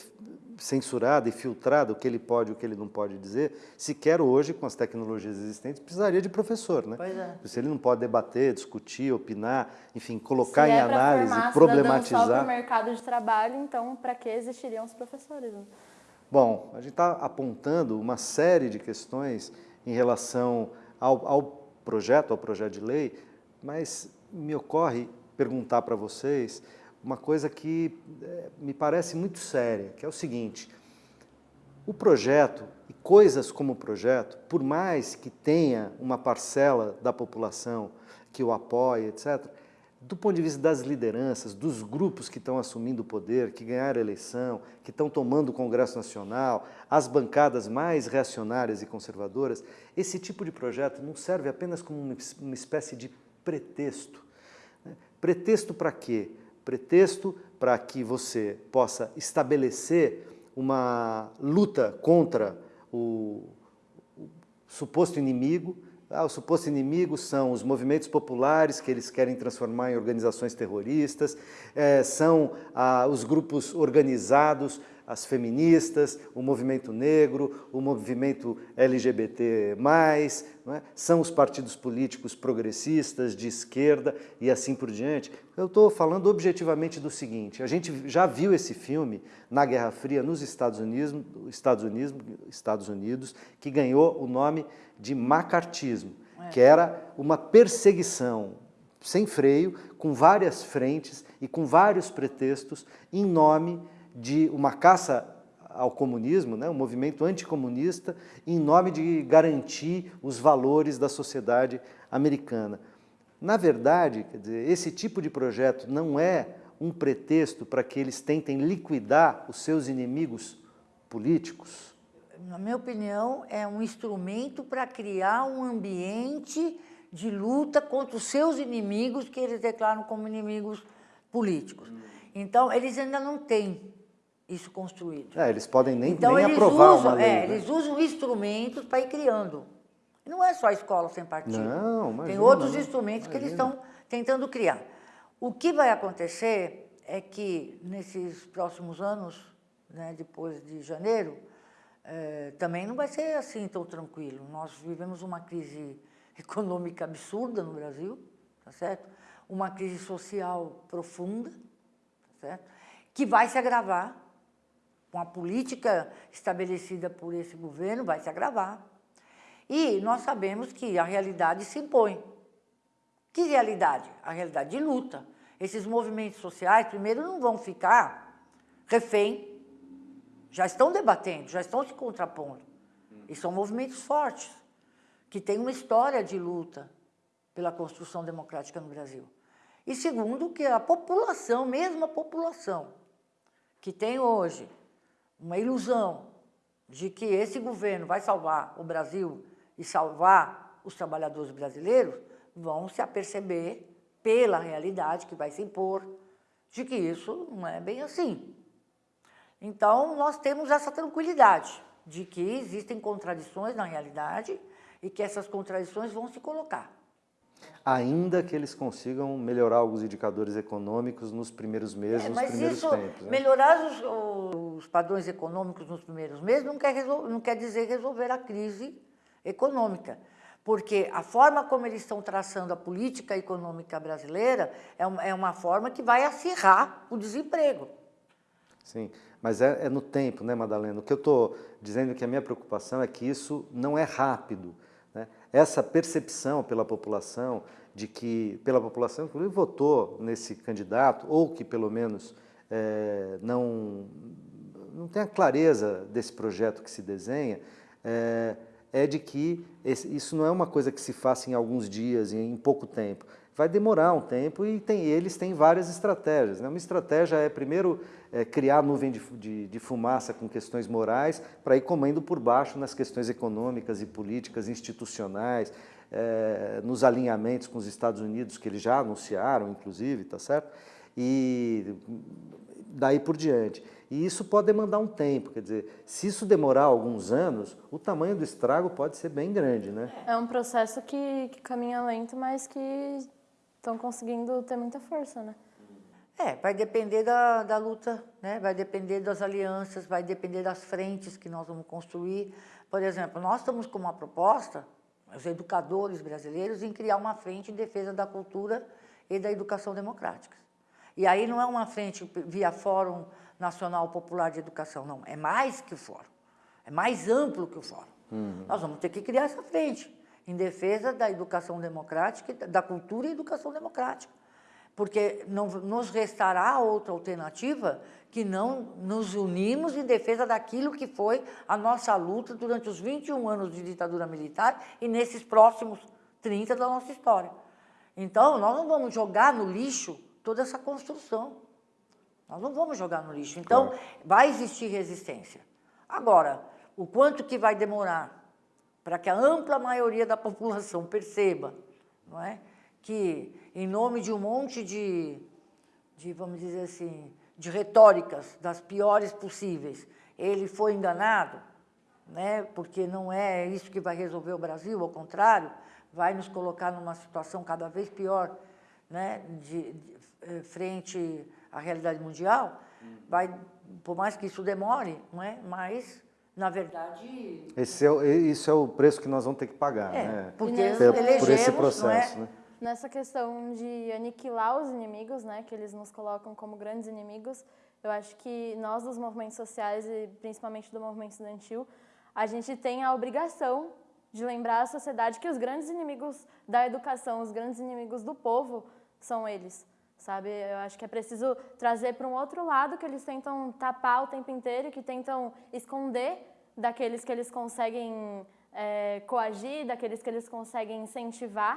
censurada e filtrada, o que ele pode e o que ele não pode dizer, sequer hoje, com as tecnologias existentes, precisaria de professor, né? Pois é. Se ele não pode debater, discutir, opinar, enfim, colocar Se em é análise, problematizar... Se é para o mercado de trabalho, então para que existiriam os professores? Bom, a gente está apontando uma série de questões em relação ao, ao, projeto, ao projeto de lei, mas me ocorre perguntar para vocês uma coisa que é, me parece muito séria, que é o seguinte, o projeto e coisas como o projeto, por mais que tenha uma parcela da população que o apoie, etc., do ponto de vista das lideranças, dos grupos que estão assumindo o poder, que ganharam a eleição, que estão tomando o Congresso Nacional, as bancadas mais reacionárias e conservadoras, esse tipo de projeto não serve apenas como uma espécie de pretexto. Pretexto para quê? Pretexto para que você possa estabelecer uma luta contra o, o suposto inimigo, ah, o suposto inimigo são os movimentos populares que eles querem transformar em organizações terroristas, é, são ah, os grupos organizados, as feministas, o movimento negro, o movimento LGBT+, é? são os partidos políticos progressistas, de esquerda e assim por diante. Eu estou falando objetivamente do seguinte, a gente já viu esse filme na Guerra Fria nos Estados Unidos, Estados Unidos, Estados Unidos que ganhou o nome de macartismo, é. que era uma perseguição sem freio, com várias frentes e com vários pretextos em nome de uma caça ao comunismo, né, um movimento anticomunista, em nome de garantir os valores da sociedade americana. Na verdade, dizer, esse tipo de projeto não é um pretexto para que eles tentem liquidar os seus inimigos políticos? Na minha opinião, é um instrumento para criar um ambiente de luta contra os seus inimigos que eles declaram como inimigos políticos. Então, eles ainda não têm isso construído. É, eles podem nem, então, nem aprovar usam, uma lei. É, né? Eles usam instrumentos para ir criando. Não é só a escola sem partido. Não, imagina, Tem outros instrumentos imagina. que eles estão tentando criar. O que vai acontecer é que, nesses próximos anos, né, depois de janeiro, é, também não vai ser assim tão tranquilo. Nós vivemos uma crise (laughs) econômica absurda no Brasil, tá certo? Uma crise social profunda, tá certo? Que vai se agravar com a política estabelecida por esse governo, vai se agravar. E nós sabemos que a realidade se impõe. Que realidade? A realidade de luta. Esses movimentos sociais, primeiro, não vão ficar refém, já estão debatendo, já estão se contrapondo. E são movimentos fortes, que têm uma história de luta pela construção democrática no Brasil. E segundo, que a população, mesmo a população, que tem hoje uma ilusão de que esse governo vai salvar o Brasil e salvar os trabalhadores brasileiros, vão se aperceber pela realidade que vai se impor de que isso não é bem assim. Então, nós temos essa tranquilidade de que existem contradições na realidade e que essas contradições vão se colocar. Ainda que eles consigam melhorar alguns indicadores econômicos nos primeiros meses, é, nos primeiros isso, tempos. Né? Melhorar os, os, padrões econômicos nos primeiros meses não quer, não quer dizer resolver a crise econômica porque a forma como eles estão traçando a política econômica brasileira é uma, é uma forma que vai acirrar o desemprego. Sim, mas é, é no tempo, né, Madalena? O que eu estou dizendo que a minha preocupação é que isso não é rápido. Essa percepção pela população de que, pela população que votou nesse candidato, ou que pelo menos é, não, não tem a clareza desse projeto que se desenha, é, é de que esse, isso não é uma coisa que se faça em alguns dias, em pouco tempo. Vai demorar um tempo e tem, eles têm várias estratégias. Né? Uma estratégia é, primeiro, é, criar nuvem de, de, de, fumaça com questões morais para ir comendo por baixo nas questões econômicas e políticas, institucionais, é, nos alinhamentos com os Estados Unidos, que eles já anunciaram, inclusive, tá certo? E daí por diante. E isso pode demandar um tempo, quer dizer, se isso demorar alguns anos, o tamanho do estrago pode ser bem grande, né? É um processo que, que caminha lento, mas que estão conseguindo ter muita força, né? É, vai depender da, da luta, né? vai depender das alianças, vai depender das frentes que nós vamos construir. Por exemplo, nós estamos com uma proposta, os educadores brasileiros, em criar uma frente em defesa da cultura e da educação democrática. E aí não é uma frente via Fórum Nacional Popular de Educação, não. É mais que o fórum. É mais amplo que o fórum. Uhum. Nós vamos ter que criar essa frente em defesa da educação democrática, da cultura e educação democrática. Porque não nos restará outra alternativa que não nos unimos em defesa daquilo que foi a nossa luta durante os 21 anos de ditadura militar e nesses próximos 30 da nossa história. Então, nós não vamos jogar no lixo toda essa construção. Nós não vamos jogar no lixo. Então, claro. vai existir resistência. Agora, o quanto que vai demorar para que a ampla maioria da população perceba não é, que, em nome de um monte de, de, vamos dizer assim, de retóricas das piores possíveis, ele foi enganado, né, porque não é isso que vai resolver o Brasil, ao contrário, vai nos colocar numa situação cada vez pior né, de, de eh, frente a realidade mundial, vai, por mais que isso demore, não é? mas, na verdade... Esse é, isso é o preço que nós vamos ter que pagar, é, né? Porque elegemos, por esse processo, é? né? Nessa questão de aniquilar os inimigos, né, que eles nos colocam como grandes inimigos, eu acho que nós dos movimentos sociais e principalmente do movimento estudantil, a gente tem a obrigação de lembrar à sociedade que os grandes inimigos da educação, os grandes inimigos do povo são eles sabe? Eu acho que é preciso trazer para um outro lado que eles tentam tapar o tempo inteiro, que tentam esconder daqueles que eles conseguem é, coagir, daqueles que eles conseguem incentivar,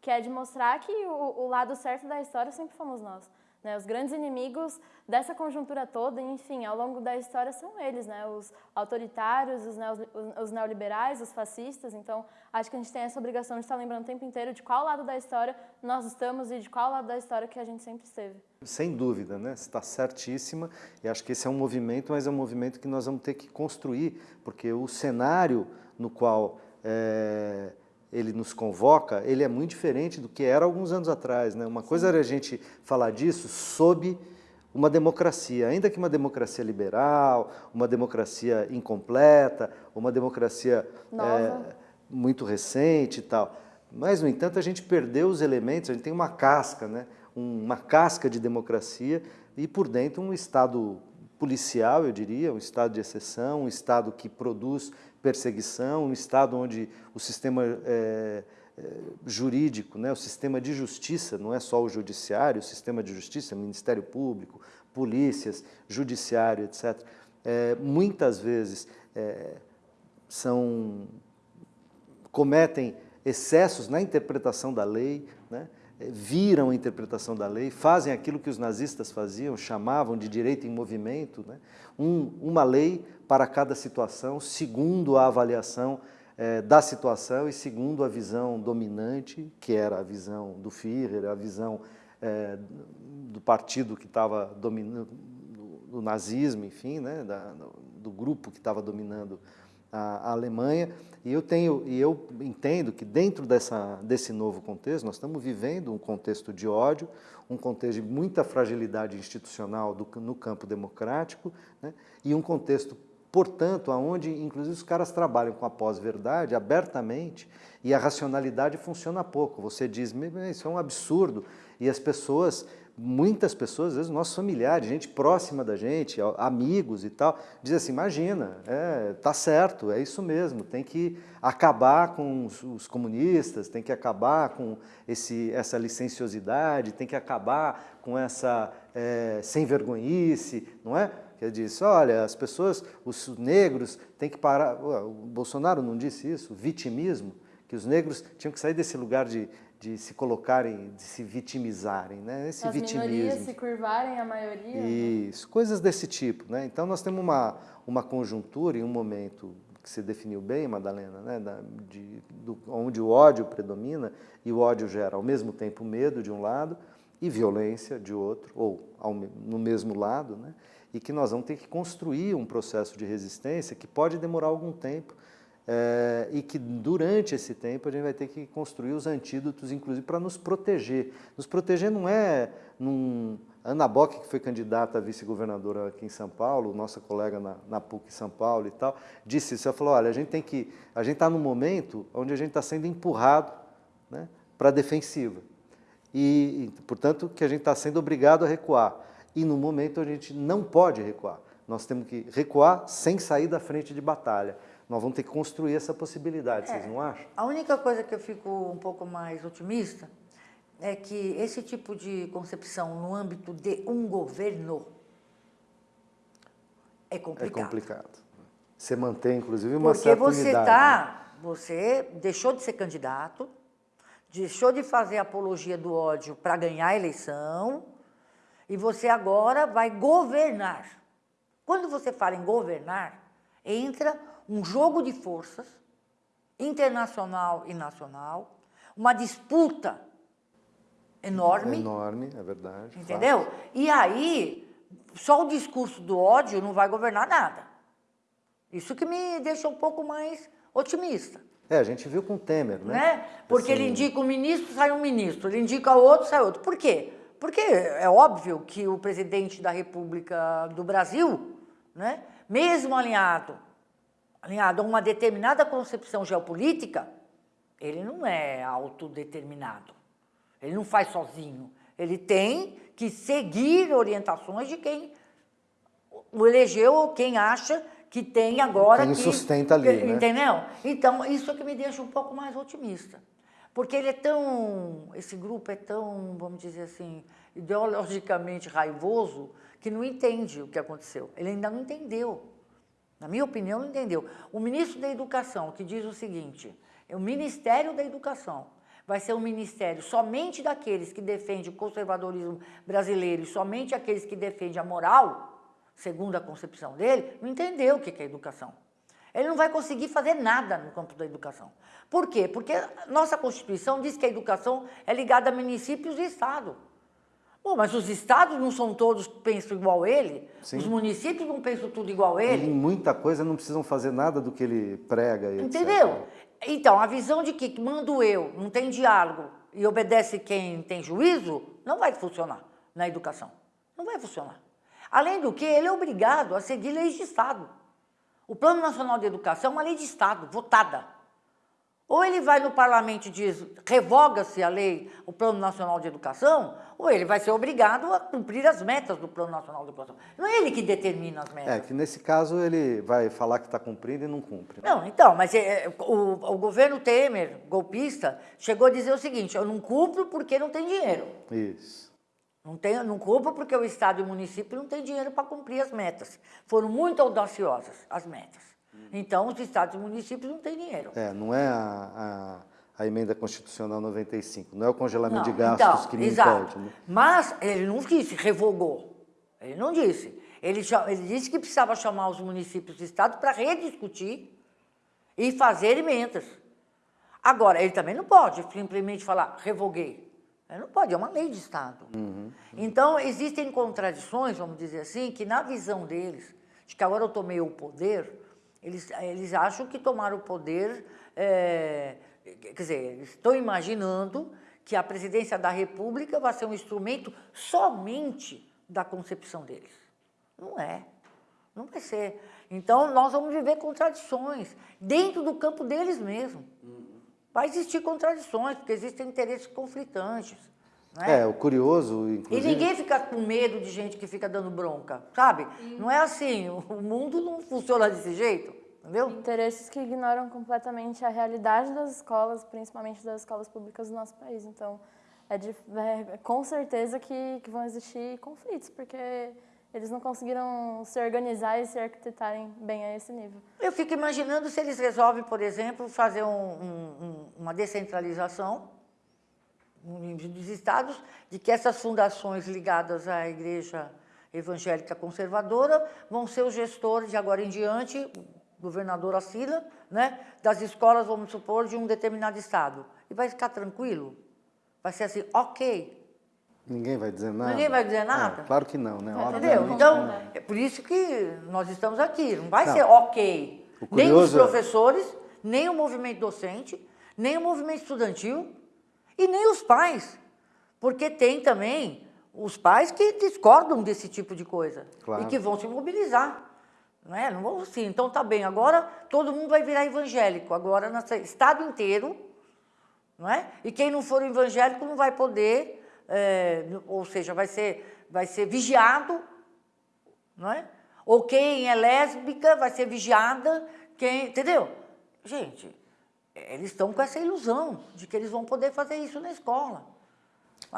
que é de mostrar que o, o lado certo da história sempre fomos nós. Né? Os grandes inimigos dessa conjuntura toda, enfim, ao longo da história são eles, né? os autoritários, os, neo, os neoliberais, os fascistas. Então, acho que a gente tem essa obrigação de estar lembrando o tempo inteiro de qual lado da história nós estamos e de qual lado da história que a gente sempre esteve. Sem dúvida, né? Está certíssima e acho que esse é um movimento, mas é um movimento que nós vamos ter que construir, porque o cenário no qual... É ele nos convoca, ele é muito diferente do que era alguns anos atrás. Né? Uma coisa era a gente falar disso sob uma democracia, ainda que uma democracia liberal, uma democracia incompleta, uma democracia é, muito recente e tal. Mas, no entanto, a gente perdeu os elementos, a gente tem uma casca, né? uma casca de democracia e, por dentro, um Estado policial, eu diria, um Estado de exceção, um Estado que produz perseguição, um Estado onde o sistema é, é, jurídico, né, o sistema de justiça, não é só o judiciário, o sistema de justiça, Ministério Público, polícias, judiciário, etc., é, muitas vezes é, são, cometem excessos na interpretação da lei, né, viram a interpretação da lei, fazem aquilo que os nazistas faziam, chamavam de direito em movimento, né, um, uma lei para cada situação, segundo a avaliação é, da situação e segundo a visão dominante, que era a visão do Führer, a visão é, do partido que estava dominando, do, nazismo, enfim, né, da, do grupo que estava dominando a, Alemanha. E eu, tenho, e eu entendo que dentro dessa, desse novo contexto, nós estamos vivendo um contexto de ódio, um contexto de muita fragilidade institucional do, no campo democrático, né, e um contexto Portanto, aonde inclusive os caras trabalham com a pós-verdade abertamente e a racionalidade funciona pouco. Você diz, isso é um absurdo. E as pessoas, muitas pessoas, às vezes nossos familiares, gente próxima da gente, amigos e tal, dizem assim, imagina, é, tá certo, é isso mesmo, tem que acabar com os, os comunistas, tem que acabar com esse, essa licenciosidade, tem que acabar com essa é, sem vergonhice, não é? que disse, olha, as pessoas, os negros têm que parar, o Bolsonaro não disse isso, vitimismo, que os negros tinham que sair desse lugar de, de se colocarem, de se vitimizarem, né? Esse As vitimismo. minorias se curvarem a maioria. Né? Isso, né? coisas desse tipo, né? Então nós temos uma, uma conjuntura e um momento que você definiu bem, Madalena, né? Da, de, do, onde o ódio predomina e o ódio gera ao mesmo tempo medo de um lado e violência de outro, ou ao, no mesmo lado, né? e que nós vamos ter que construir um processo de resistência que pode demorar algum tempo é, e que durante esse tempo a gente vai ter que construir os antídotos, inclusive para nos proteger. Nos proteger não é num... Ana Bock, que foi candidata a vice-governadora aqui em São Paulo, nossa colega na, na PUC São Paulo e tal, disse isso, ela falou, olha, a gente tem que, a gente está num momento onde a gente está sendo empurrado né, para a defensiva. E, e, portanto, que a gente está sendo obrigado a recuar e no momento a gente não pode recuar. Nós temos que recuar sem sair da frente de batalha. Nós vamos ter que construir essa possibilidade, é, vocês não acham? A única coisa que eu fico um pouco mais otimista é que esse tipo de concepção no âmbito de um governo é complicado. É complicado. Você mantém, inclusive, uma Porque certa você unidade. Tá, né? Você deixou de ser candidato, deixou de fazer apologia do ódio para ganhar a eleição, e você agora vai governar. Quando você fala em governar, entra um jogo de forças internacional e nacional, uma disputa enorme. Enorme, é verdade. Entendeu? E aí, só o discurso do ódio não vai governar nada. Isso que me deixa um pouco mais otimista. É, a gente viu com o Temer, né? né? Porque assim... ele indica um ministro, sai um ministro. Ele indica outro, sai outro. Por quê? Porque é óbvio que o presidente da República do Brasil, né, mesmo alinhado, alinhado a uma determinada concepção geopolítica, ele não é autodeterminado. Ele não faz sozinho. Ele tem que seguir orientações de quem o elegeu ou quem acha que tem agora quem que... sustenta ali, né? Entendeu? Então, isso é que me deixa um pouco mais otimista. Porque ele é tão, esse grupo é tão, vamos dizer assim, ideologicamente raivoso, que não entende o que aconteceu. Ele ainda não entendeu. Na minha opinião, não entendeu. O ministro da Educação, que diz o seguinte, o Ministério da Educação, vai ser um ministério somente daqueles que defendem o conservadorismo brasileiro e somente aqueles que defendem a moral, segundo a concepção dele, não entendeu o que é educação. Ele não vai conseguir fazer nada no campo da educação. Por quê? Porque nossa Constituição diz que a educação é ligada a municípios e Estado. Bom, mas os estados não são todos que pensam igual a ele? Sim. Os municípios não pensam tudo igual a ele? E em muita coisa não precisam fazer nada do que ele prega. Entendeu? Etc. Então, a visão de que mando eu, não tem diálogo e obedece quem tem juízo, não vai funcionar na educação. Não vai funcionar. Além do que, ele é obrigado a seguir leis de Estado. O Plano Nacional de Educação é uma lei de Estado, votada. Ou ele vai no parlamento e diz, revoga-se a lei, o Plano Nacional de Educação, ou ele vai ser obrigado a cumprir as metas do Plano Nacional de Educação. Não é ele que determina as metas. É, que nesse caso ele vai falar que está cumprindo e não cumpre. Não, então, mas é, é, o, o, governo Temer, golpista, chegou a dizer o seguinte, eu não cumpro porque não tem dinheiro. Isso. Não, tem, não cumpro porque o Estado e o município não têm dinheiro para cumprir as metas. Foram muito audaciosas as metas. Então, os estados e municípios não têm dinheiro. É, não é a, a, a emenda constitucional 95, não é o congelamento não, de gastos então, que me exato. impede. Né? Mas ele não disse, revogou. Ele não disse. Ele, ele disse que precisava chamar os municípios e estados para rediscutir e fazer emendas. Agora, ele também não pode simplesmente falar, revoguei. Ele não pode, é uma lei de Estado. Uhum. Então, existem contradições, vamos dizer assim, que na visão deles, de que agora eu tomei o poder, eles, eles acham que tomaram o poder, é, quer dizer, estão imaginando que a presidência da República vai ser um instrumento somente da concepção deles. Não é. Não vai ser. Então, nós vamos viver contradições dentro do campo deles mesmo. Vai existir contradições, porque existem interesses conflitantes. É? é? o curioso, inclusive... E ninguém fica com medo de gente que fica dando bronca, sabe? Não é assim, o mundo não funciona desse jeito, entendeu? Interesses que ignoram completamente a realidade das escolas, principalmente das escolas públicas do nosso país. Então, é, de, é com certeza que, que vão existir conflitos, porque eles não conseguiram se organizar e se arquitetarem bem a esse nível. Eu fico imaginando se eles resolvem, por exemplo, fazer um, um, uma descentralização dos estados, de que essas fundações ligadas à igreja evangélica conservadora vão ser os gestores de agora em diante, governador assina, né, das escolas, vamos supor, de um determinado estado. E vai ficar tranquilo? Vai ser assim, ok. Ninguém vai dizer nada? Ninguém vai dizer nada? É, claro que não, né? Entendeu? Então, é por isso que nós estamos aqui. Não vai não. ser ok. Nem os é professores, nem o movimento docente, nem o movimento estudantil, e nem os pais, porque tem também os pais que discordam desse tipo de coisa claro. e que vão se mobilizar. Não é? Não vão assim, então tá bem, agora todo mundo vai virar evangélico, agora no estado inteiro, não é? E quem não for evangélico não vai poder, é, ou seja, vai ser, vai ser vigiado, não é? Ou quem é lésbica vai ser vigiada, quem, entendeu? Gente, eles estão com essa ilusão de que eles vão poder fazer isso na escola.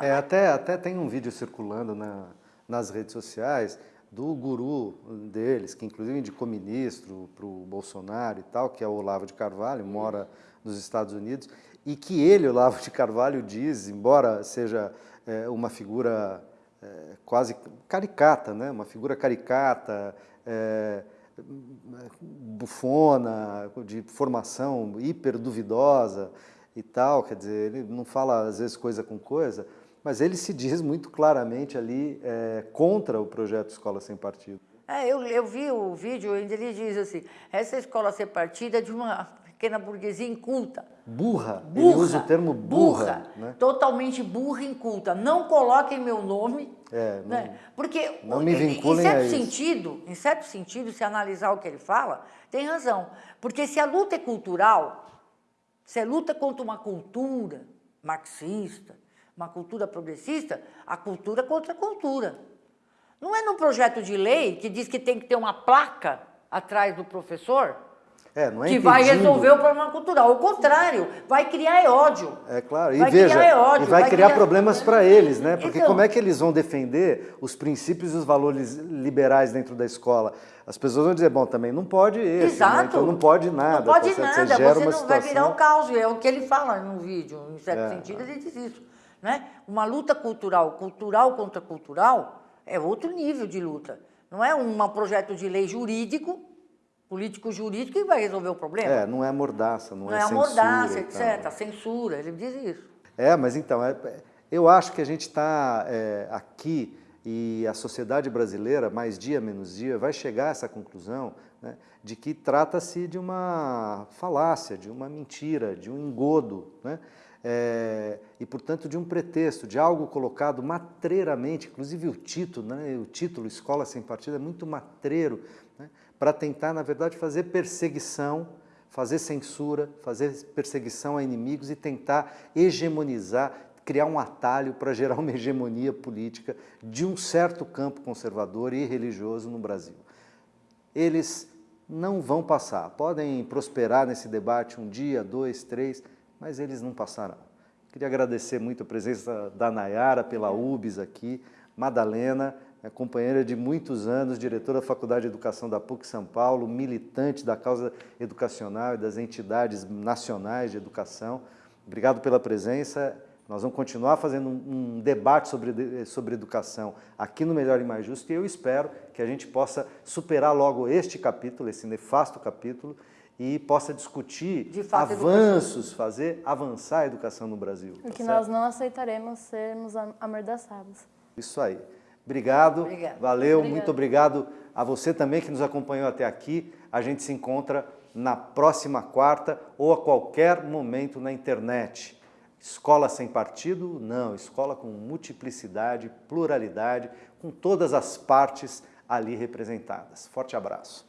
É, até, até tem um vídeo circulando na, nas redes sociais do guru deles, que inclusive indicou ministro para o Bolsonaro e tal, que é o Olavo de Carvalho, mora nos Estados Unidos, e que ele, Olavo de Carvalho, diz, embora seja é, uma figura é, quase caricata, né? uma figura caricata, é, bufona, de formação hiper duvidosa e tal, quer dizer, ele não fala às vezes coisa com coisa, mas ele se diz muito claramente ali é, contra o projeto Escola Sem Partido. É, eu, eu vi o vídeo onde ele diz assim, essa escola sem partido é de uma pequena burguesia inculta. Burra, burra ele usa o termo burra. burra né? Totalmente burra inculta. Não coloquem meu nome. É, não, né? Porque, não me vinculem em certo sentido, Em certo sentido, se analisar o que ele fala, tem razão. Porque se a luta é cultural, se é luta contra uma cultura marxista, uma cultura progressista, a cultura contra a cultura. Não é no projeto de lei que diz que tem que ter uma placa atrás do professor é, não é que impedindo. vai resolver o problema cultural. O contrário, vai criar ódio. É claro, e vai veja, criar ódio, e vai, vai criar, criar, problemas para eles, né? Porque então, como é que eles vão defender os princípios e os valores liberais dentro da escola? As pessoas vão dizer, bom, também não pode esse? Exato. Né? então não pode nada. Não pode tá nada, você, você não situação... vai virar um caos, é o que ele fala no vídeo, em certo é. sentido ele diz isso. Né? Uma luta cultural, cultural contra cultural, é outro nível de luta. Não é um projeto de lei jurídico político-jurídico que vai resolver o problema. É, não é mordaça, não, não é, é censura. mordaça, etc. A censura, ele diz isso. É, mas então, é, eu acho que a gente está é, aqui e a sociedade brasileira, mais dia menos dia, vai chegar a essa conclusão né, de que trata-se de uma falácia, de uma mentira, de um engodo. Né? é, e, portanto, de um pretexto, de algo colocado matreiramente, inclusive o título, né, o título Escola Sem Partido é muito matreiro, né, para tentar, na verdade, fazer perseguição, fazer censura, fazer perseguição a inimigos e tentar hegemonizar, criar um atalho para gerar uma hegemonia política de um certo campo conservador e religioso no Brasil. Eles não vão passar, podem prosperar nesse debate um dia, dois, três, mas eles não passarão. Queria agradecer muito a presença da Nayara pela UBS aqui, Madalena, companheira de muitos anos, diretora da Faculdade de Educação da PUC São Paulo, militante da causa educacional e das entidades nacionais de educação. Obrigado pela presença. Nós vamos continuar fazendo um, um debate sobre, sobre educação aqui no Melhor e Mais Justo e eu espero que a gente possa superar logo este capítulo, esse nefasto capítulo, e possa discutir avanços, fazer avançar a educação no Brasil. O que tá nós não aceitaremos sermos amordaçados. Isso aí. Obrigado, Obrigada. valeu, Obrigada. muito obrigado a você também que nos acompanhou até aqui. A gente se encontra na próxima quarta ou a qualquer momento na internet. Escola sem partido? Não, escola com multiplicidade, pluralidade, com todas as partes ali representadas. Forte abraço.